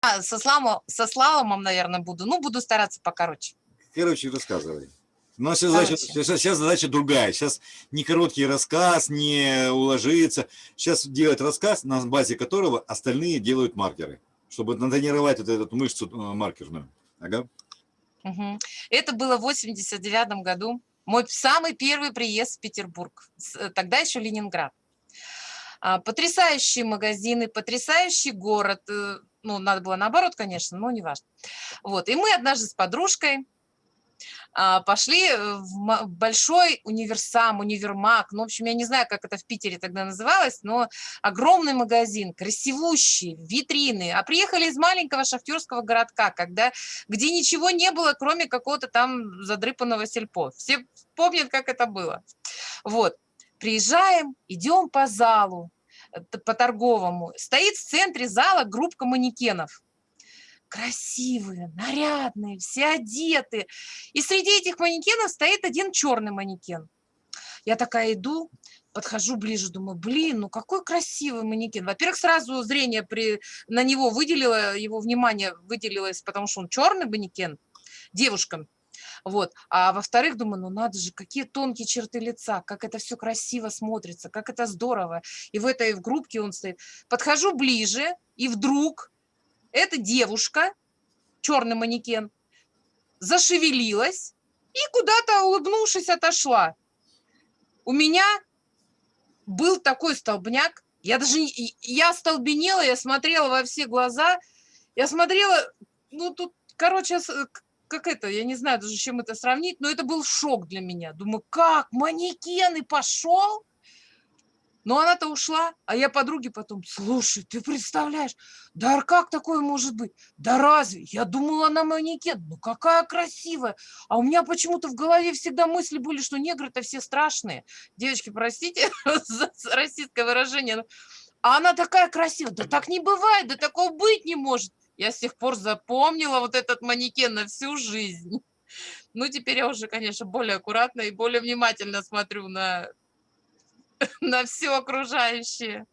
А, со, слалом, со слаломом, наверное, буду. Ну, буду стараться покороче. Короче, рассказывай. Но сейчас задача, сейчас, сейчас задача другая. Сейчас не короткий рассказ, не уложиться. Сейчас делать рассказ, на базе которого остальные делают маркеры, чтобы натренировать вот эту мышцу э, маркерную. Ага. Угу. Это было в 89 году. Мой самый первый приезд в Петербург. Э, тогда еще Ленинград. А, потрясающие магазины, потрясающий город. Э, ну, надо было наоборот, конечно, но не важно. Вот. И мы однажды с подружкой а, пошли в большой универсам, универмаг, ну, в общем, я не знаю, как это в Питере тогда называлось, но огромный магазин, красивущий, витрины, а приехали из маленького шахтерского городка, когда, где ничего не было, кроме какого-то там задрыпанного сельпо. Все помнят, как это было. Вот, приезжаем, идем по залу, э, по торговому, стоит в центре зала группа манекенов, красивые, нарядные, все одеты. И среди этих манекенов стоит один черный манекен. Я такая иду, подхожу ближе, думаю, блин, ну какой красивый манекен. Во-первых, сразу зрение при, на него выделило, его внимание выделилось, потому что он черный манекен, девушкам. Вот. А во-вторых, думаю, ну надо же, какие тонкие черты лица, как это все красиво смотрится, как это здорово. И в этой в группке он стоит. Подхожу ближе, и вдруг эта девушка, черный манекен, зашевелилась и куда-то, улыбнувшись, отошла. У меня был такой столбняк, я даже, я столбенела, я смотрела во все глаза, я смотрела, ну тут, короче, как это, я не знаю даже, чем это сравнить, но это был шок для меня. Думаю, как, манекен и пошел? Но она-то ушла, а я подруге потом, слушай, ты представляешь, да как такое может быть? Да разве? Я думала, она манекен, ну какая красивая. А у меня почему-то в голове всегда мысли были, что негры-то все страшные. Девочки, простите за российское выражение, а она такая красивая. Да так не бывает, да такого быть не может. Я с тех пор запомнила вот этот манекен на всю жизнь. Ну, теперь я уже, конечно, более аккуратно и более внимательно смотрю на на все окружающее.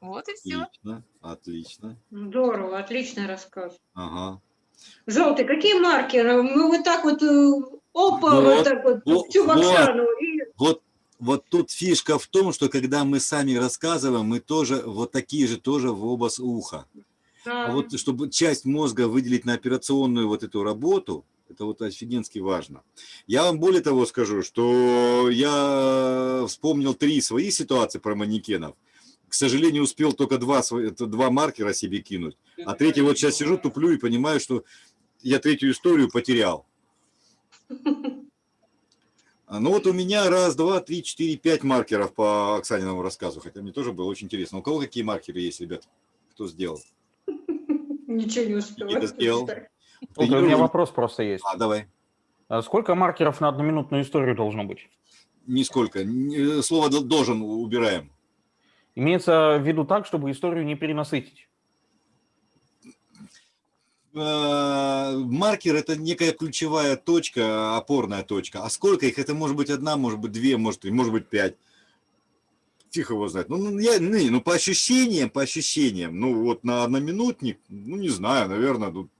Вот и все. Отлично, отлично. Здорово, отличный рассказ. Ага. Желтый, какие маркеры? Мы вот так вот, э, опа, вот, вот так вот, вот всю вот, и... вот, вот тут фишка в том, что когда мы сами рассказываем, мы тоже вот такие же тоже в область уха. Да. А вот чтобы часть мозга выделить на операционную вот эту работу, это вот офигенски важно. Я вам более того скажу, что я вспомнил три свои ситуации про манекенов. К сожалению, успел только два, два маркера себе кинуть. А третий вот сейчас сижу, туплю и понимаю, что я третью историю потерял. Ну вот у меня раз, два, три, четыре, пять маркеров по Оксаниному рассказу, хотя мне тоже было очень интересно. У кого какие маркеры есть, ребят? Кто сделал? Ничего не успел. Никита сделал. У меня вопрос просто есть. А, давай. А сколько маркеров на одноминутную историю должно быть? Нисколько. Слово «должен» убираем. Имеется в виду так, чтобы историю не перенасытить? Э, маркер – это некая ключевая точка, опорная точка. А сколько их? Это может быть одна, может быть две, может может быть пять. Тихо его знать. Ну, ну, я, ну, ну, по ощущениям, по ощущениям, ну, вот на одноминутник, ну, не знаю, наверное, тут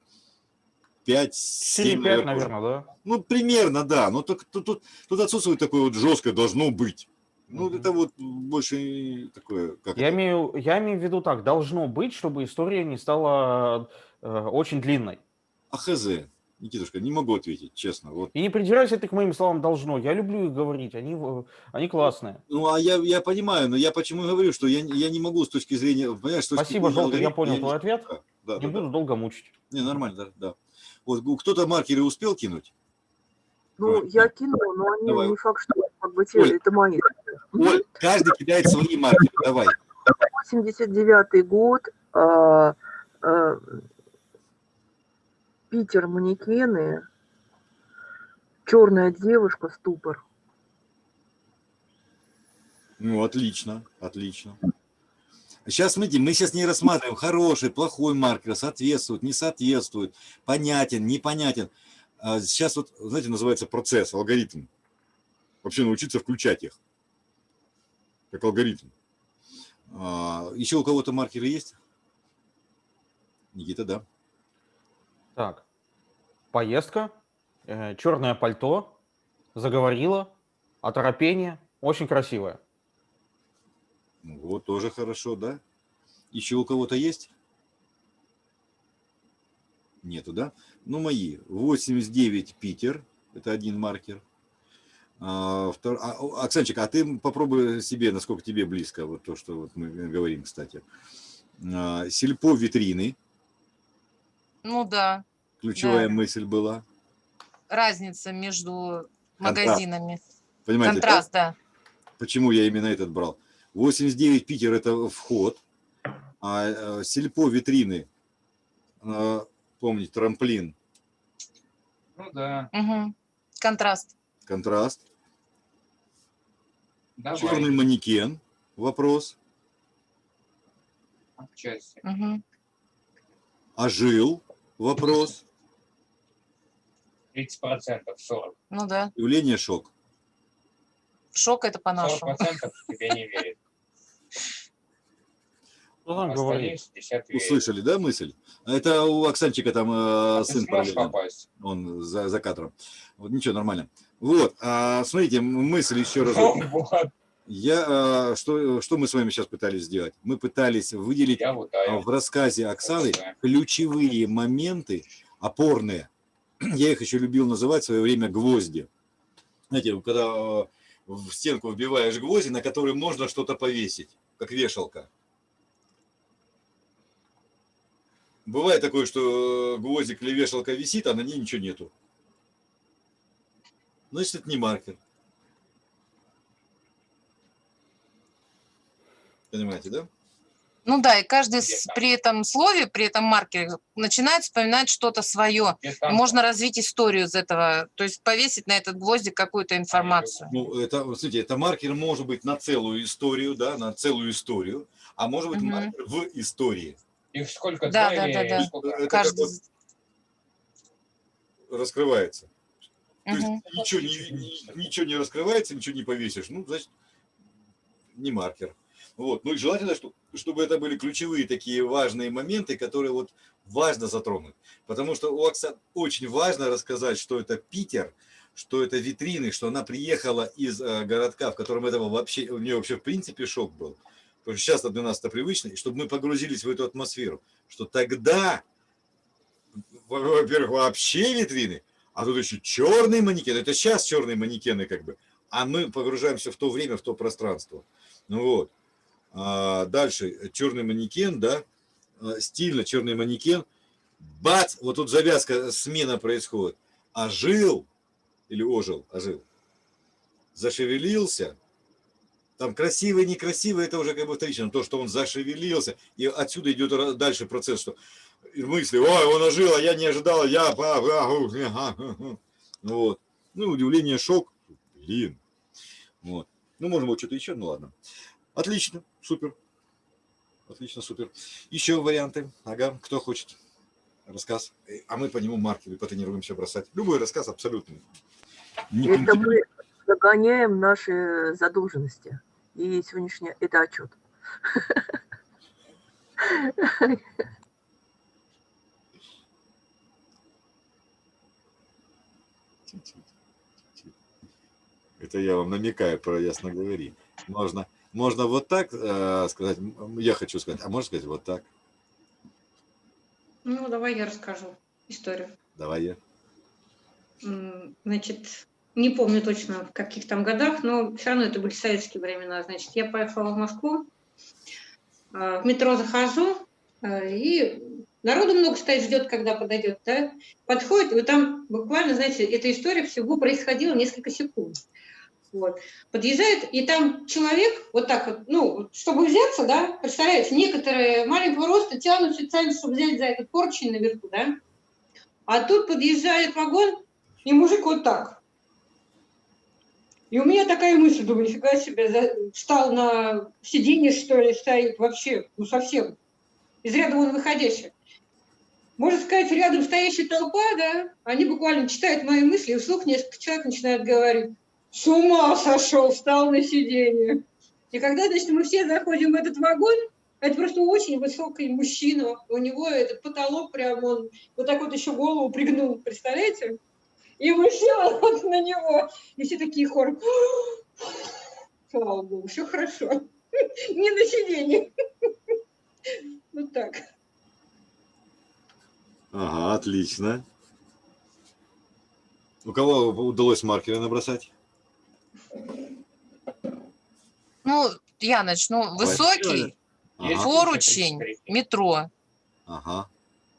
5, 7, 5, наверное, да? Ну, примерно, да. Но тут, тут, тут, отсутствует такое вот жесткое должно быть. Ну, mm это вот больше такое... Как я, это? Имею, я имею в виду так, должно быть, чтобы история не стала э, очень длинной. А хз, Никитушка, не могу ответить, честно. Вот. И не придирайся ты к моим словам «должно». Я люблю их говорить, они, они классные. Ну, а я, я понимаю, но я почему говорю, что я, я не могу с точки зрения... Понимаешь, с точки Спасибо, Желтый, я понял я твой не... ответ. Да, не да, буду да. долго мучить. Не, нормально, да. да. Вот кто-то маркеры успел кинуть? Ну, я кинул, но они давай. не факт, что как бы те, Оль, это мои. Оль, каждый кидает свои маркеры, давай. 89 год, а, а, Питер, манекены, черная девушка, ступор. Ну, отлично, отлично. Сейчас, смотрите, мы сейчас не рассматриваем хороший, плохой маркер, соответствует, не соответствует, понятен, непонятен. А сейчас вот, знаете, называется процесс, алгоритм. Вообще научиться включать их, как алгоритм. А, еще у кого-то маркеры есть? Никита, да. Так, поездка, э, черное пальто, заговорила, оторопение, очень красивое. Вот, тоже хорошо, да. Еще у кого-то есть? Нету, да? Ну, мои. 89 Питер. Это один маркер. А, втор... а, Оксанчик, а ты попробуй себе, насколько тебе близко, вот то, что вот мы говорим, кстати. А, Сельпо витрины. Ну да, Ключевая Да. мысль была. разница между Контраст. магазинами. Понимаете, да? Контраст, да. почему я именно этот брал? 89 Питер – это вход, а э, Сельпо витрины, э, помните, трамплин, Ну да, Мгм. Контраст. контраст. давай. Черный манекен, вопрос. Отчасти. Мгм. Ожил, вопрос. 30%, 40. Ну да. Явление шок. Шок это по-нашему. 40% тебе не верит. 60 верит. Услышали, да, мысль? Это у Оксанчика там э, сын попасть? Он за, за кадром. Вот ничего, нормально. Вот, а, смотрите, мысль еще раз. Вот, Я, а, что, что мы с вами сейчас пытались сделать? Мы пытались выделить я вот а, в рассказе Оксаны ключевые моменты, опорные. Я их еще любил называть в свое время гвозди. Знаете, когда э, в стенку вбиваешь гвозди, на которые можно что-то повесить, как вешалка. Бывает такое, что э, гвоздик или вешалка висит, а на ней ничего нету. Значит, это не маркер. Понимаете, да? Ну да, и каждый с- при этом слове, при этом маркере начинает вспоминать что-то свое. И можно развить историю из этого, то есть повесить на этот гвоздик какую-то информацию. Ну, это, смотрите, это маркер может быть на целую историю, да, на целую историю, а может быть Мгм. маркер в истории. Их сколько? Да, да, да, да. сколько? Это Каждый... вот раскрывается. То есть Мгм. ничего не, ни- ничего не раскрывается, ничего не повесишь, ну, значит, не маркер. Вот. Ну и желательно, что- чтобы это были ключевые такие важные моменты, которые вот важно затронуть. Потому что у Оксаны очень важно рассказать, что это Питер, что это витрины, что она приехала из э, городка, в котором этого вообще, у нее вообще в принципе шок был. Потому что сейчас для нас это привычно, и чтобы мы погрузились в эту атмосферу, что тогда, во- во-первых, вообще витрины, а тут еще черный манекен, это сейчас черные манекены как бы, а мы погружаемся в то время, в то пространство. Ну вот. А дальше черный манекен, да, а, стильно черный манекен, бац, вот тут завязка, смена происходит. Ожил, или ожил, ожил, зашевелился, там красивый, некрасивый, это уже как бы вторично, то, что он зашевелился, и отсюда идет дальше процесс, что мысли, ой, он ожил, а я не ожидал, я, па- а, у, ага, ага». вот. Ну, удивление, шок, блин, вот. Ну, можно было что-то еще, ну ладно. Отлично, супер. Отлично, супер. Еще варианты. Ага, кто хочет рассказ. Э, А мы по нему маркеры потренируемся бросать. Любой рассказ абсолютно. Не Это принципиально. мы загоняем наши задолженности. И сегодняшний это отчет. Это я вам намекаю про ясно говори. Можно, можно вот так э, сказать, я хочу сказать, а можно сказать вот так. Ну, давай я расскажу историю. Давай я. Значит, не помню точно в каких там годах, но все равно это были советские времена. Значит, я поехала в Москву, а, в метро захожу, а, и народу много стоит, ждет, когда подойдет, да? Подходит, и вот там буквально, знаете, эта история всего происходила несколько секунд. Вот. Подъезжает, и там человек, вот так вот, ну, чтобы взяться, да, представляете, некоторые маленького роста тянут специально, чтобы взять за этот поручень наверху, да, а тут подъезжает вагон, и мужик вот так. И у меня такая мысль, думаю, нифига себе, встал на сиденье, что ли, стоит вообще, ну совсем, из ряда вон выходящих. Можно сказать, рядом стоящая толпа, да, они буквально читают мои мысли, и вслух несколько человек начинают говорить, с ума сошел, встал на сиденье. И когда, значит, мы все заходим в этот вагон, Это просто очень высокий мужчина. У него этот потолок прям, он вот так вот еще голову пригнул, представляете? И мы села вот на него. И все такие хором. Слава Богу, все хорошо. Не на сиденье. Вот так. Ага, отлично. У кого удалось маркеры набросать? Ну, я начну. Высокий, Ага, поручень, метро. ага,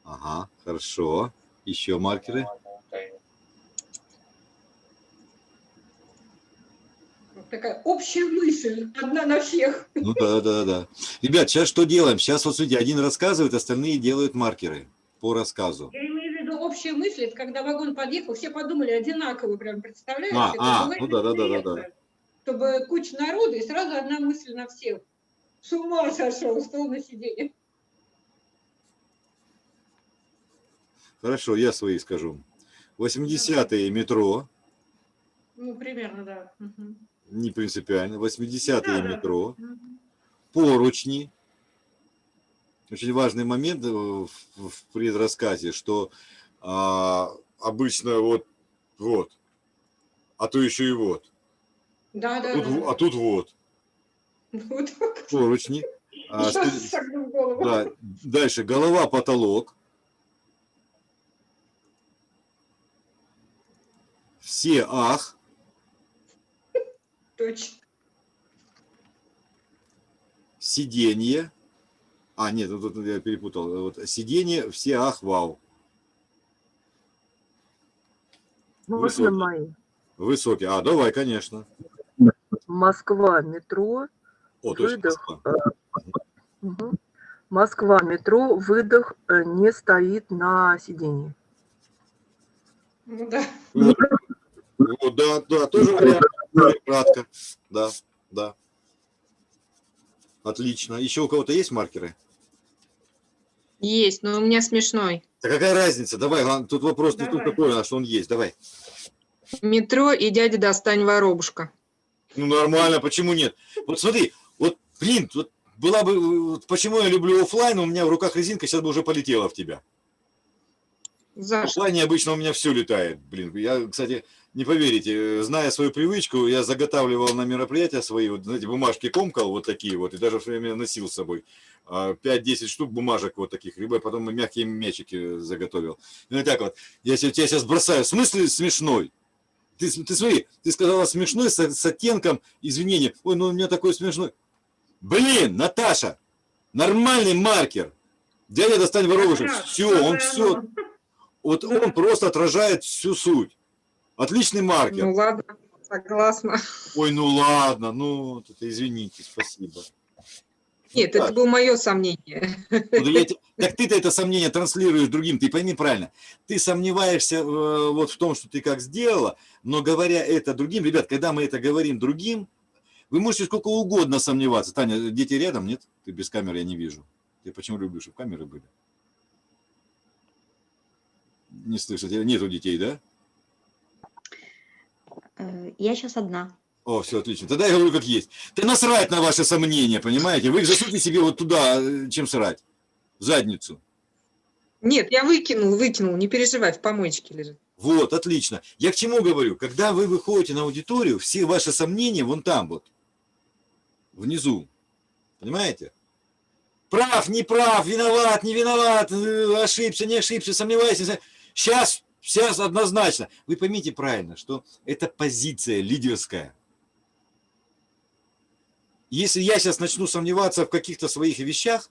ага, хорошо. Еще маркеры. Такая общая мысль, одна на всех. Ну да, да, да. Ребят, сейчас что делаем? Сейчас вот смотрите, один рассказывает, остальные делают маркеры по рассказу. Общая мысль, это когда вагон подъехал, все подумали одинаково, прям представляете? А, а, ну да, да, да, да, да. Чтобы куча народу и сразу одна мысль на всех. С ума сошел, стол на сиденье. Хорошо, я свои скажу. 80-е метро, Ну, примерно, да. Мгм. не принципиально. 80-е Да, да. метро, Мгм. поручни. Очень важный момент э, в, в предрассказе, что а, обычно вот, вот, а то еще и вот, Да, да, тут, да. а тут вот, Вот поручни. А, что- да, дальше голова, потолок. Все ах, Точно. сиденье. А, нет, вот тут я перепутал. Вот сиденье, все ах, вау. Можно Высокий. мои? Высокий. А, давай, конечно. Москва, метро. О. Выдох. Москва. Мгм. Москва, метро, выдох, э, не стоит на сиденье. Ну да. Вот, да, да, тоже вариант. Кратко. Да, да. Отлично. Еще у кого-то есть маркеры? Есть, но у меня смешной. Да какая разница? Давай, тут вопрос не тут Давай. такой, а что он есть. Давай. Метро и дядя достань воробушка. Ну нормально, почему нет? Вот смотри, вот, блин, вот была бы, вот почему я люблю оффлайн, у меня в руках резинка сейчас бы уже полетела в тебя. В За что? оффлайне обычно у меня все летает, блин. Я, кстати, не поверите, э, зная свою привычку, я заготавливал на мероприятия свои, вот, знаете, бумажки комкал вот такие вот, и даже все время носил с собой. А, 5-10 штук бумажек вот таких, либо потом мягкие мячики заготовил. Ну и так вот, я тебя сейчас бросаю, в смысле смешной? Ты, ты смотри, ты сказала смешной с, с оттенком извинения. Ой, ну у меня такой смешной. Блин, Наташа, нормальный маркер. Дядя достань раз, Все, он все, вот он просто отражает всю суть. Отличный маркер. Ну ладно, согласна. Ой, ну ладно, ну, это извините, спасибо. Нет, так. это было мое сомнение. Ну, я так ты-то это сомнение транслируешь другим, ты пойми правильно. Ты сомневаешься э, вот в том, что ты как сделала, но говоря это другим, ребят, когда мы это говорим другим, вы можете сколько угодно сомневаться. Таня, дети рядом, нет? Ты без камеры, я не вижу. Ты почему любишь, чтобы камеры были? Не слышать, нету детей, да? Э, Я сейчас одна. О, все отлично. Тогда я говорю как есть. Ты насрать на ваши сомнения, понимаете? Вы их засуньте себе вот туда, э, чем срать. В задницу. Нет, я выкинул, выкинул, не переживай, в помоечке лежит. Вот, отлично. Я к чему говорю? Когда вы выходите на аудиторию, все ваши сомнения вон там вот, внизу. Понимаете? Прав, не прав, виноват, не виноват, э, ошибся, не ошибся, сомневаюсь. Сейчас, сейчас однозначно. Вы поймите правильно, что это позиция лидерская. Если я сейчас начну сомневаться в каких-то своих вещах,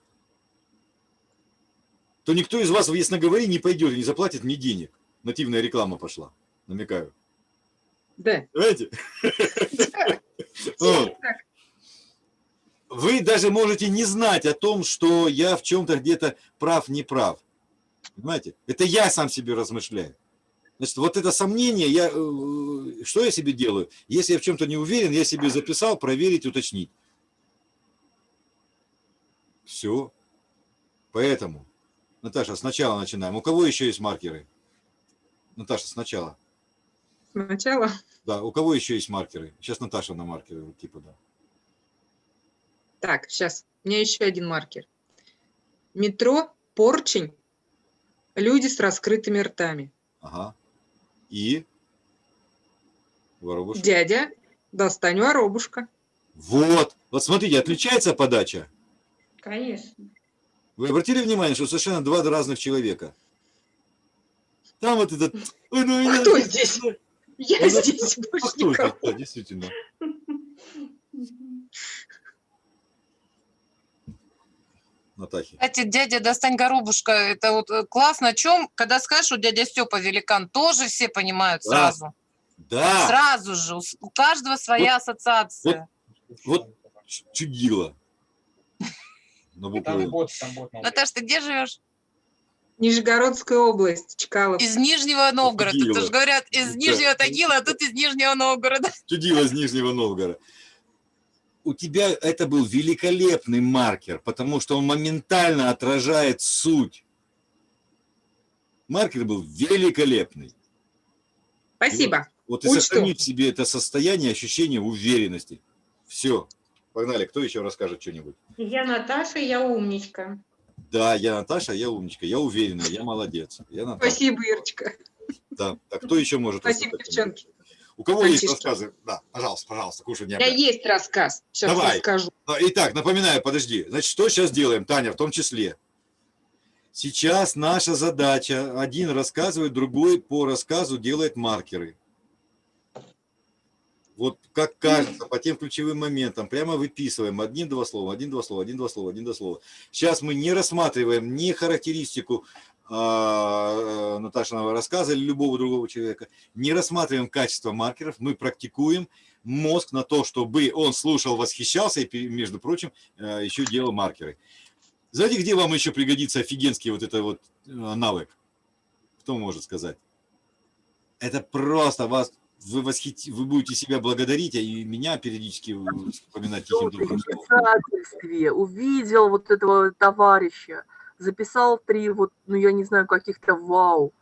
то никто из вас в ясноговори не пойдет и не заплатит мне денег. Нативная реклама пошла, намекаю. Да. Понимаете? Вы даже можете не знать о том, что я в чем-то где-то прав, не прав. Понимаете? Это я сам себе размышляю. Значит, вот это сомнение, я, э, что я себе делаю? Если я в чем-то не уверен, я себе записал, проверить, уточнить. Все. Поэтому, Наташа, сначала начинаем. У кого еще есть маркеры? Наташа, сначала. Сначала. Да, у кого еще есть маркеры? Сейчас Наташа на маркеры типа да. Так, сейчас. У меня еще один маркер. Метро, порчень, люди с раскрытыми ртами. Ага. И? Воробушек. Дядя, достань воробушка. Вот. Вот смотрите, отличается подача? Конечно. Вы обратили внимание, что совершенно два разных человека? Там вот этот... Ой, ну, А меня- кто здесь? Я Ну, здесь А больше кто это? никого. Да, действительно. Натахи. Кстати, дядя достань горобушка, это вот э, классно. О чем, когда скажешь, что дядя Степа великан, тоже все понимают Да. сразу. Да, Сразу же. У У каждого своя ассоциация. вот ч- чудило. На букву Там бот, там бот. надо. Наташ, ты где живешь? Нижегородская область, Чкалов. Из Нижнего Новгорода. Тагила. Тут же говорят, из. Нижнего Тагила, а тут из Нижнего Новгорода. Чудило из Нижнего Новгорода. У тебя это был великолепный маркер, потому что он моментально отражает суть. Маркер был великолепный. Спасибо. Вот и Учту. сохрани в себе это состояние, ощущение уверенности. Все. Погнали. Кто еще расскажет что-нибудь? Я Наташа, я умничка. Да, я Наташа, я умничка, я уверенная, я молодец. Я Наташа. Спасибо, Ирочка. Да. Так кто еще может Спасибо, девчонки. У кого есть Мальчишки. рассказы? Да, пожалуйста, пожалуйста, кушай У меня есть рассказ. Сейчас Давай. расскажу. Итак, напоминаю, подожди. Значит, что сейчас делаем, Таня, в том числе? Сейчас наша задача, один рассказывает, другой по рассказу делает маркеры. Вот как кажется, по тем ключевым моментам, прямо выписываем один-два слова, один-два слова, один-два слова, один-два слова. Сейчас мы не рассматриваем ни характеристику Наташиного рассказа или любого другого человека, не рассматриваем качество маркеров, мы практикуем мозг на то, чтобы он слушал, восхищался и, между прочим, э, еще делал маркеры. Знаете, где вам еще пригодится офигенский вот это вот э, навык? Кто может сказать? Это просто вас, вы, восхити, вы будете себя благодарить, а и меня периодически вспоминать в писательстве увидел вот этого товарища, записал три вот, ну я не знаю, каких-то вау,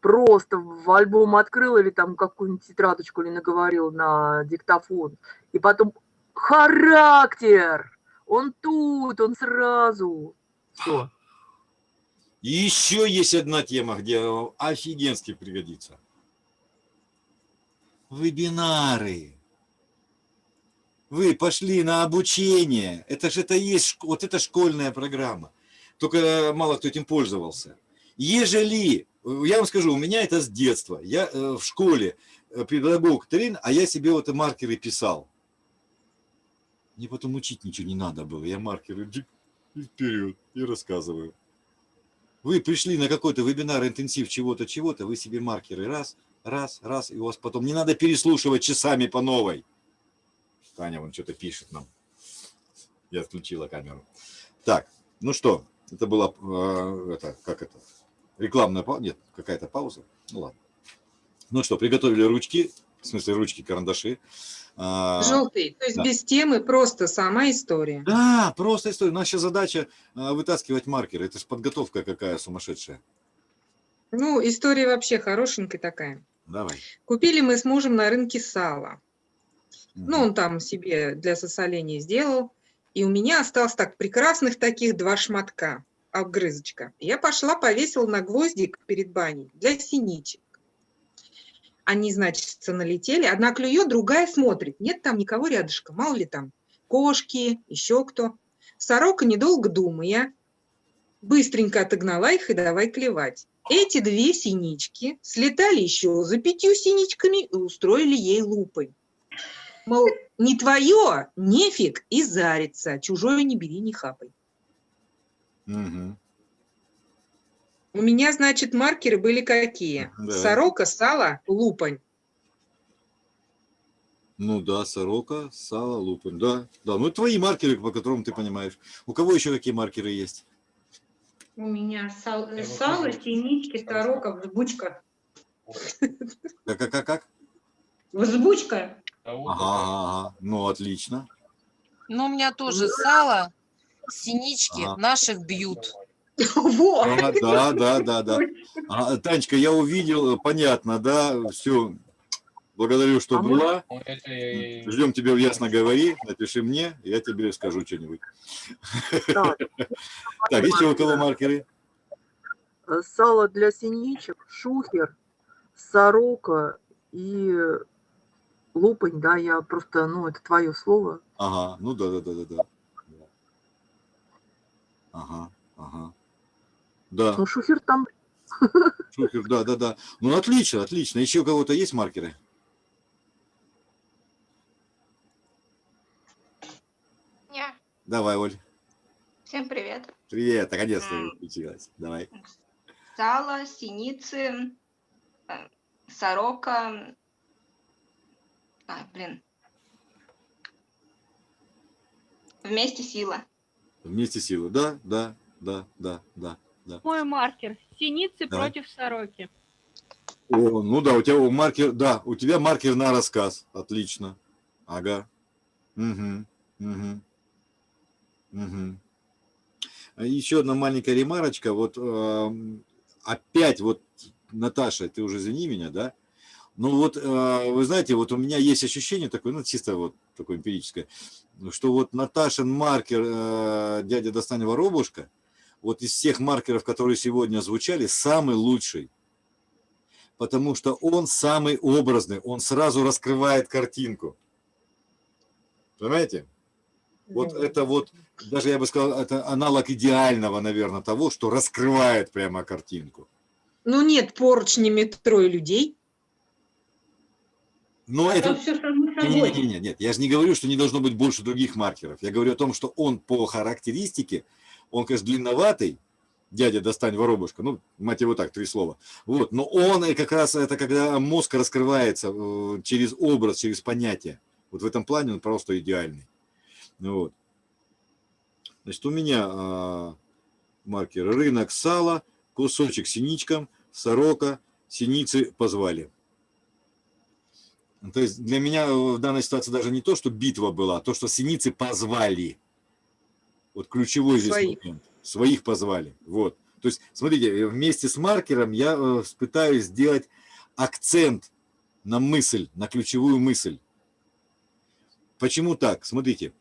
просто в альбом открыл или там какую-нибудь тетрадочку или наговорил на диктофон, и потом характер, он тут, он сразу, все. Еще есть одна тема, где офигенски пригодится. Вебинары. Вы пошли на обучение. Это же это есть, вот это школьная программа. Только мало кто этим пользовался. Ежели, я вам скажу, у меня это с детства. Я э, в школе э, педагог Трин, а я себе вот маркеры писал. Мне потом учить ничего не надо было. Я маркеры джик, и вперед и рассказываю. Вы пришли на какой-то вебинар, интенсив чего-то, чего-то, вы себе маркеры раз, раз, раз, и у вас потом не надо переслушивать часами по новой. Таня вон что-то пишет нам. Я отключила камеру. Так, ну что, это была, э, это, как это, рекламная пауза? Нет, какая-то пауза. Ну ладно. Ну что, приготовили ручки, в смысле ручки, карандаши. А, Желтый. То есть да. без темы, просто сама история. Да, просто история. Наша задача а, вытаскивать маркеры. Это же подготовка какая сумасшедшая. Ну, история вообще хорошенькая такая. Давай. Купили мы с мужем на рынке сало. Ну, Мгм. он там себе для сосоления сделал. И у меня осталось так прекрасных таких два шматка, обгрызочка. Я пошла, повесила на гвоздик перед баней для синичек. Они, значит, налетели. Одна клюет, другая смотрит. Нет там никого рядышком. Мало ли там кошки, еще кто. Сорока, недолго думая, быстренько отогнала их и давай клевать. Эти две синички слетали еще за пятью синичками и устроили ей лупой. Мол, не твое, нефиг и зарится, чужое не бери, не хапай. Мгм. У меня, значит, маркеры были какие? Да. Сорока, сало, лупань. Ну да, сорока, сало, лупань. Да, да. Ну, твои маркеры, по которым ты понимаешь. У кого еще какие маркеры есть? У меня сал- Я сало, синички, сорока, взбучка. Как, как, как, как? Взбучка. А вот Ага, ага. Ну, отлично. Ну, у меня тоже сало, синички Ага. наших бьют. Во! Да, да, да, да, да. А, Танечка, я увидел, понятно, да, все. Благодарю, что А мы- была. И- Ждем тебя в Ясно говори. Напиши мне, я тебе скажу что-нибудь. Так, Так, еще у кого маркеры? сало для синичек, шухер, сорока и лупань, да, я просто, ну, это твое слово. Ага, ну да, да, да, да, да. Ага, ага. Да, Ну, шухер там шухер, да, да, да. Ну, отлично, отлично. Еще у кого-то есть маркеры? Я. Давай, Оль. Всем привет. Привет, наконец-то включилась. Давай. Сало, синицы, э, сорока. А, блин. Вместе сила. Вместе силы. Да, да, да, да, да, да. Мой маркер. Синицы Давай. против сороки. О, ну да, у тебя маркер, да, у тебя маркер на рассказ. Отлично. Ага. Угу. Угу. Угу. Еще одна маленькая ремарочка. Вот эм, опять вот, Наташа, ты уже извини меня, да? Ну вот, э, вы знаете, вот у меня есть ощущение такое, ну чисто вот такое эмпирическое, что вот Наташин маркер э, «Дядя достань воробушка», вот из всех маркеров, которые сегодня звучали, самый лучший потому что он самый образный, он сразу раскрывает картинку. Понимаете? Вот это вот, даже я бы сказал, это аналог идеального, наверное, того, что раскрывает прямо картинку. Ну нет поручнями трое людей. Но А это... то все само собой. не, не, нет, я же не говорю, что не должно быть больше других маркеров. Я говорю о том, что он по характеристике, он, конечно, длинноватый, дядя достань воробушка, ну, мать его так, три слова. Вот, но он и как раз это когда мозг раскрывается э, через образ, через понятие. Вот в этом плане он просто идеальный. Вот. Значит, у меня а, маркер рынок сала, кусочек синичкам, сорока, синицы позвали. То есть для меня в данной ситуации даже не то, что битва была, а то, что синицы позвали. Вот ключевой здесь Своих. момент. Своих позвали. Вот. То есть, смотрите, вместе с маркером я э, пытаюсь сделать акцент на мысль, на ключевую мысль. Почему так? Смотрите,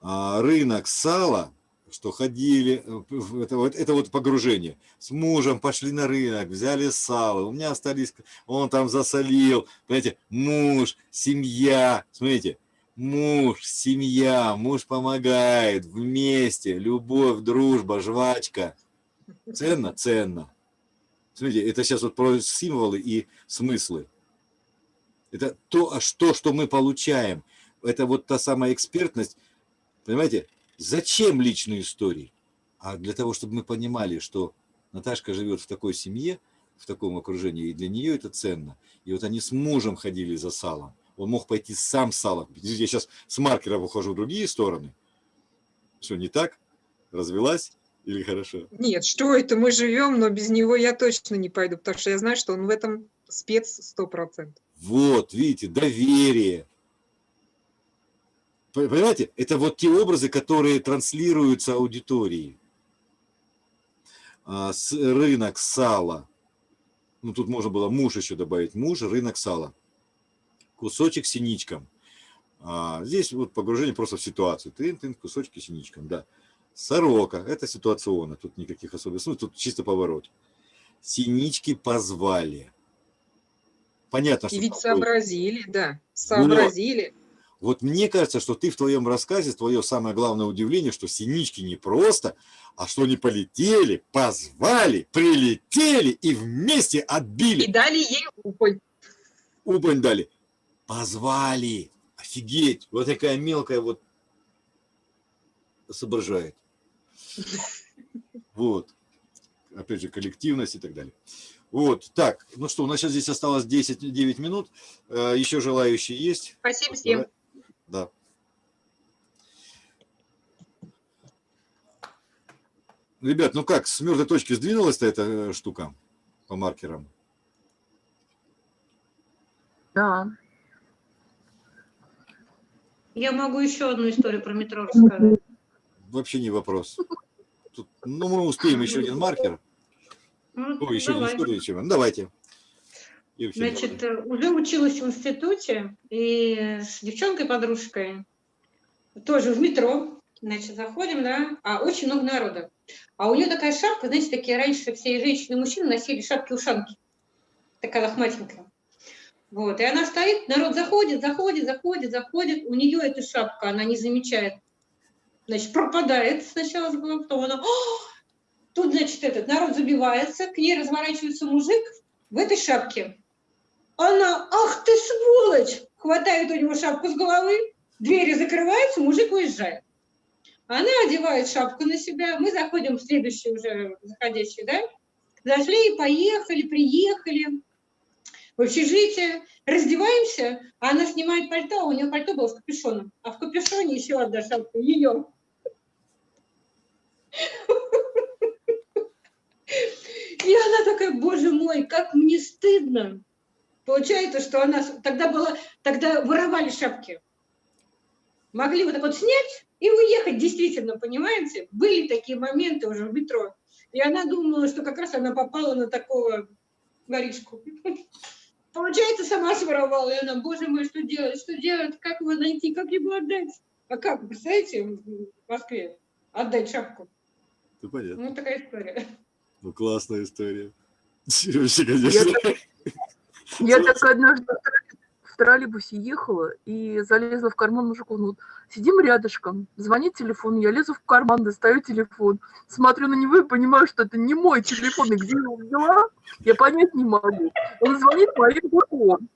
а, рынок сала, что ходили, э, это вот, это вот погружение. С мужем пошли на рынок, взяли сало, у меня остались, он там засолил, понимаете, муж, семья, смотрите, муж, семья, муж помогает, вместе, любовь, дружба, жвачка. Ценно? Ценно. Смотрите, это сейчас вот про символы и смыслы. Это то, а что, что мы получаем. Это вот та самая экспертность. Понимаете, зачем личные истории? А для того, чтобы мы понимали, что Наташка живет в такой семье, в таком окружении, и для нее это ценно. И вот они с мужем ходили за салом. Он мог пойти сам салом. Я сейчас с маркером ухожу в другие стороны. Что, не так? Развелась? Или хорошо? Нет, что это, мы живем, но без него я точно не пойду, потому что я знаю, что он в этом спец сто процентов. Вот, видите, доверие. Понимаете, это вот те образы, которые транслируются аудитории. А, Рынок сала. Ну, тут можно было муж еще добавить. Муж, рынок сала. Кусочек синичкам. А, здесь вот погружение просто в ситуацию. Тын-тын, кусочки синичкам, да. Сорока. Это ситуационно. Тут никаких особенностей. Ну, тут чисто поворот. Синички позвали. Понятно, что И ведь такое. сообразили, да, сообразили. Вот мне кажется, что ты в твоем рассказе, твое самое главное удивление, что синички не просто, а что они полетели, позвали, прилетели и вместе И отбили. дали ей упонь. Убань дали. Позвали. Офигеть. Вот такая мелкая вот соображает. Вот. Опять же, коллективность и так далее. Вот, так, ну что, у нас сейчас здесь осталось 10-9 минут. Э, Еще желающие есть? Спасибо всем. Да. Ребят, ну как, с мертвой точки сдвинулась-то эта э, штука по маркерам? Да. Я могу еще одну историю про метро рассказать. Вообще не вопрос. Тут, ну, мы успеем еще один маркер. Ну, Ой, еще один давай. историю. чем- Ну, давайте. И вообще Значит, э, уже училась в институте, и с девчонкой-подружкой, тоже в метро, значит, заходим, да, а очень много народа. А у нее такая шапка, знаете, такие раньше все женщины и мужчины носили шапки-ушанки, такая лохматенькая. Вот, и она стоит, народ заходит, заходит, заходит, заходит, у нее эта шапка, она не замечает, значит, пропадает сначала с глаз, потом она, тут, значит, этот народ забивается, к ней разворачивается мужик в этой шапке, она, ах ты сволочь, хватает у него шапку с головы, двери закрываются, мужик уезжает. Она одевает шапку на себя, мы заходим в следующий уже заходящий, да, зашли, поехали, приехали в общежитие, раздеваемся, а она снимает пальто, у нее пальто было с капюшоном, а в капюшоне еще одна шапка, ее. И она такая, боже мой, как мне стыдно. Получается, что она тогда была, тогда воровали шапки. Могли вот так вот снять и уехать, действительно, понимаете? Были такие моменты уже в метро. И она думала, что как раз она попала на такого воришку. Получается, сама своровала. И она, боже мой, что делать, что делать, как его найти, как его отдать? А как, представляете, в Москве отдать шапку? Ну, понятно. Ну, такая история. Ну, классная история. Вообще, конечно. Я так однажды в троллей- в троллейбусе ехала и залезла в карман мужику. Ну, вот сидим рядышком, звонит телефон, я лезу в карман, достаю телефон, смотрю на него и понимаю, что это не мой телефон, и где его взяла, я понять не могу. Он звонит по он.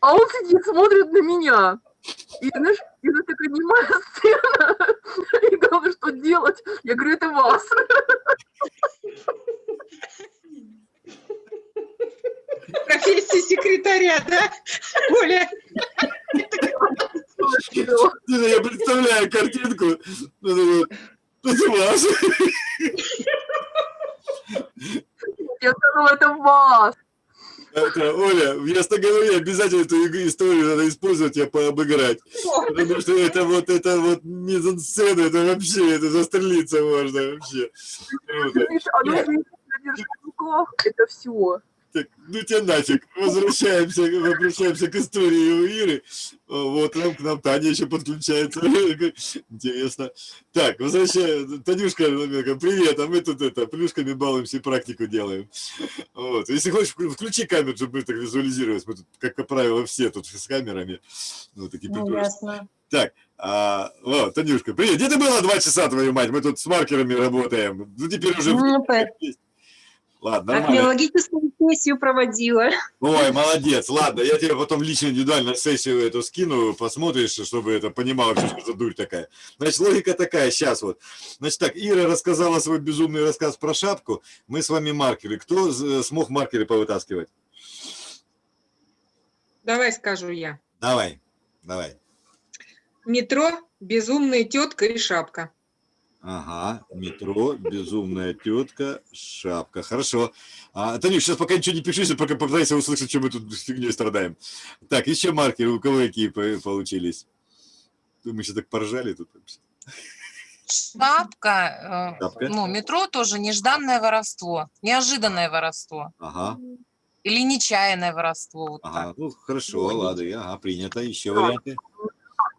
А он сидит, смотрит на меня. И, знаешь, это такая немая сцена. И главное, что делать? Я говорю, это вас. Профессия секретаря, да, Оля? Я представляю картинку. Ну, Это ваш. Я сказала, это вас. Это, Оля, в ясноговоре обязательно эту историю надо использовать, я пообыграть. Потому что это вот, это вот мизансцена, это вообще, это застрелиться можно вообще. Круто. Это все. Так, ну тебя нафиг. Возвращаемся, возвращаемся к истории у Иры. Вот нам, к нам Таня еще подключается. Интересно. Так, возвращаем. Танюшка, привет, а мы тут это, плюшками балуемся и практику делаем. Вот. Если хочешь, вклю- включи камеру, чтобы мы так визуализировать. Мы тут, как правило, все тут с камерами. Ну, такие Ну, ясно. Так, а, вот, Танюшка, привет. Где ты была два часа, твою мать? Мы тут с маркерами работаем. Ну, теперь уже... Ну, Ладно, нормально. Археологическую сессию проводила. Ой, молодец. Ладно, я тебе потом лично индивидуально сессию эту скину, посмотришь, чтобы это понимал вообще, что за дурь такая. Значит, логика такая, сейчас вот. Значит так, Ира рассказала свой безумный рассказ про шапку. Мы с вами маркеры. Кто смог маркеры повытаскивать? Давай скажу я. Давай, давай. Метро, безумная тетка и шапка. Ага, метро, безумная тетка, шапка. Хорошо. А, Танюш, сейчас пока ничего не пиши, пока попытайся услышать, что мы тут с фигней страдаем. Так, еще маркеры, у кого какие по- получились? Мы сейчас так поржали тут. вообще. Шапка, э, Шапка. ну, метро тоже нежданное воровство, неожиданное воровство Ага, или нечаянное воровство. Вот так. ага. Ну, хорошо, ладно, я- ага, принято. Еще варианты?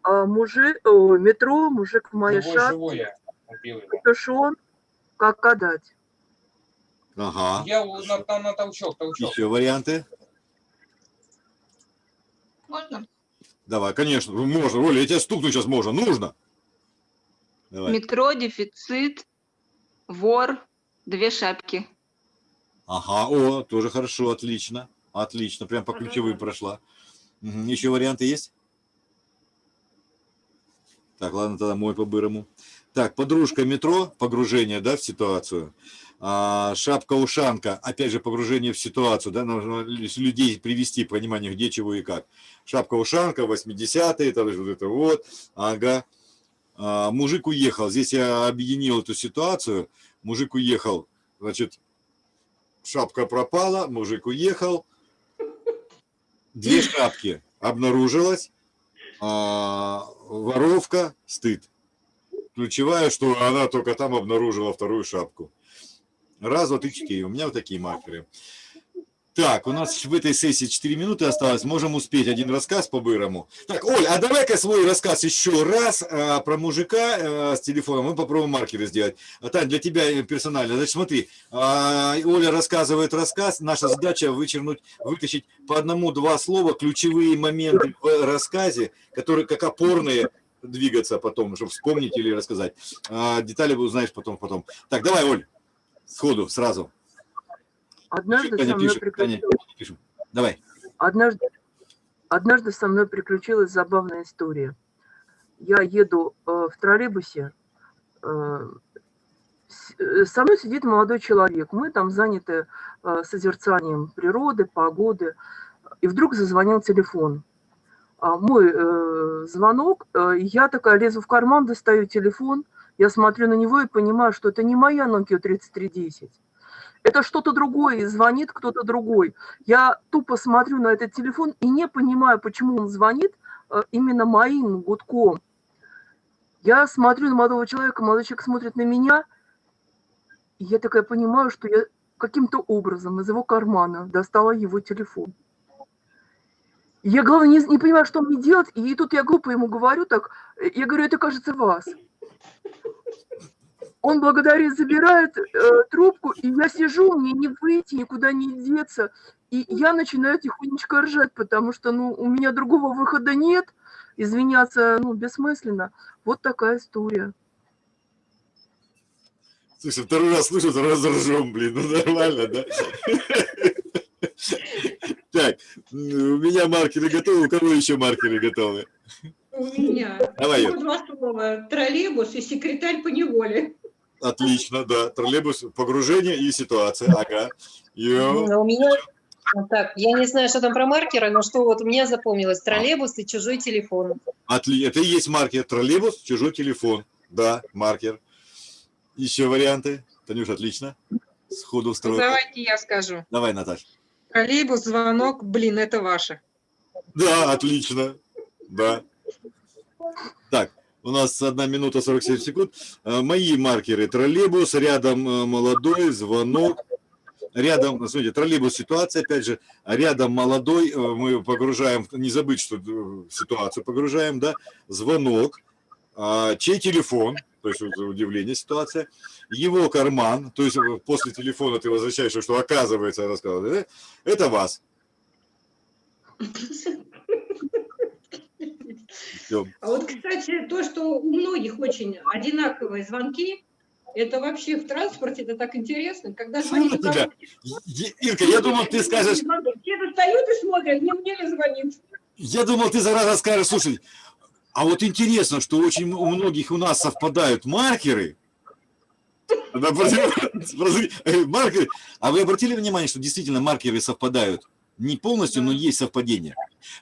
А, мужик, о, метро, мужик в моей шапке, живой убил его. капюшон, как отдать? Ага. Я на, на, на толчок, толчок. Еще варианты? Можно? Давай, конечно, можно. Оля, я тебя стукну сейчас можно. Нужно. Давай. Метро, дефицит, вор, две шапки. Ага, о, тоже хорошо, отлично. Отлично, прям по ключевым прошла. Мгм, Еще варианты есть? Так, ладно, тогда мой по-бырому. Так, подружка метро, погружение, да, в ситуацию. А, Шапка-ушанка, опять же, погружение в ситуацию, да, нужно лю- людей привести к пониманию, где, чего и как. Шапка-ушанка, 80-е, там вот это вот, ага. А, мужик уехал, здесь я объединил эту ситуацию. Мужик уехал, значит, шапка пропала, мужик уехал. Две шапки обнаружилось. а, воровка, стыд. Ключевая, что она только там обнаружила вторую шапку. Раз, два, три, четыре. У меня вот такие маркеры. Так, у нас в этой сессии 4 минуты осталось. Можем успеть один рассказ по-бырому. Так, Оль, а давай-ка свой рассказ еще раз а, про мужика а, с телефоном. Мы попробуем маркеры сделать. А, Тань, для тебя э, персонально. Значит, смотри, а, Оля рассказывает рассказ. Наша задача вычеркнуть, вытащить по одному-два слова ключевые моменты в рассказе, которые как опорные двигаться потом, чтобы вспомнить или рассказать. А, детали узнаешь потом, потом. Так, давай, Оль, сходу, сразу. Однажды Таня со мной пишет, Таня, пишем. Давай. Однажды, однажды со мной приключилась забавная история. Я еду э, в троллейбусе, э, э, со мной сидит молодой человек. Мы там заняты э, созерцанием природы, погоды. И вдруг зазвонил телефон. А Мой э, звонок, э, я такая лезу в карман, достаю телефон, я смотрю на него и понимаю, что это не моя Nokia 3310. Это что-то другое, звонит кто-то другой. Я тупо смотрю на этот телефон и не понимаю, почему он звонит э, именно моим гудком. Я смотрю на молодого человека, молодой человек смотрит на меня, и я такая понимаю, что я каким-то образом из его кармана достала его телефон. Я, главное, не, не понимаю, что мне делать, и тут я глупо ему говорю так, э, я говорю, это кажется вас. Он благодарит, забирает э, трубку, и я сижу, мне не выйти, никуда не деться. И я начинаю тихонечко ржать, потому что, ну, у меня другого выхода нет. Извиняться, ну, бессмысленно. Вот такая история. Слушай, второй раз слышу, второй ржем, блин, ну нормально, да? Так, у меня маркеры готовы, у кого еще маркеры готовы? У меня. Давай, Всего два слова. Троллейбус и секретарь по неволе. Отлично, да. Троллейбус, погружение и ситуация. Ага. Йо. А У меня, ну так, я не знаю, что там про маркеры, но что вот мне запомнилось, троллейбус и чужой телефон. Отли... Это и есть маркер. Троллейбус, чужой телефон. Да, маркер. Еще варианты? Танюша, отлично. Сходу Ну, встроил. давайте я скажу. Давай, Наташа. Троллейбус, звонок, блин, это ваше. Да, отлично. Да. Так, у нас одна минута 47 секунд. Э, Мои маркеры. Троллейбус, рядом э, молодой, звонок. Рядом, смотрите, троллейбус ситуация, опять же, рядом молодой, э, мы погружаем, не забыть, что ситуацию погружаем, да, звонок, а, чей телефон, то есть удивление ситуация, его карман, то есть после телефона ты возвращаешься, что оказывается, рассказывал, э, это вас. А вот, кстати, то, что у многих очень одинаковые звонки, это вообще в транспорте, это так интересно, когда звонит тебя, Ирка, я думал, ты скажешь, все достают и смотрят, не мне ли звонит. я думал, ты зараза скажешь, слушай, а вот интересно, что очень у многих у нас совпадают маркеры. Э, Маркеры. А вы обратили внимание, что действительно маркеры совпадают? Не полностью, но есть совпадение.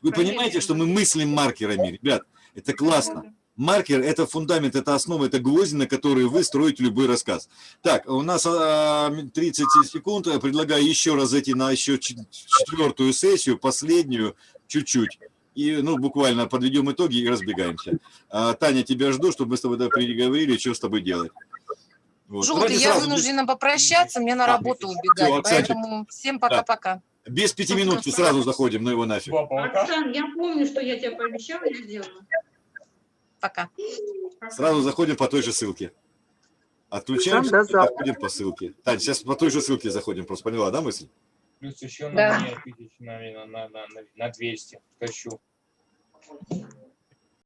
Вы понимаете, что мы мыслим маркерами, ребят? Это классно. Маркер – это фундамент, это основа, это гвозди, на которые вы строите любой рассказ. Так, у нас а, 30 секунд. Я Предлагаю еще раз зайти на еще четвертую сессию, последнюю, чуть-чуть. И, ну, буквально подведем итоги и разбегаемся. А, Таня, тебя жду, чтобы мы с тобой да, переговорили, что с тобой делать. Вот. Желтый, Давайте я сразу, вынуждена попрощаться, мне на А, работу убегать, всё, Оксанчик. поэтому всем пока-пока. Без пяти минут сразу заходим, ну его нафиг. Оксан, я помню, что я тебе пообещала, я сделаю. Пока. Сразу заходим по той же ссылке. Отключаемся и завтра. заходим по ссылке. Тань, сейчас по той же ссылке заходим, просто поняла, да, мысль? Плюс еще Да. на тысяч на, на, на, на, на 200 тащу. Thank you.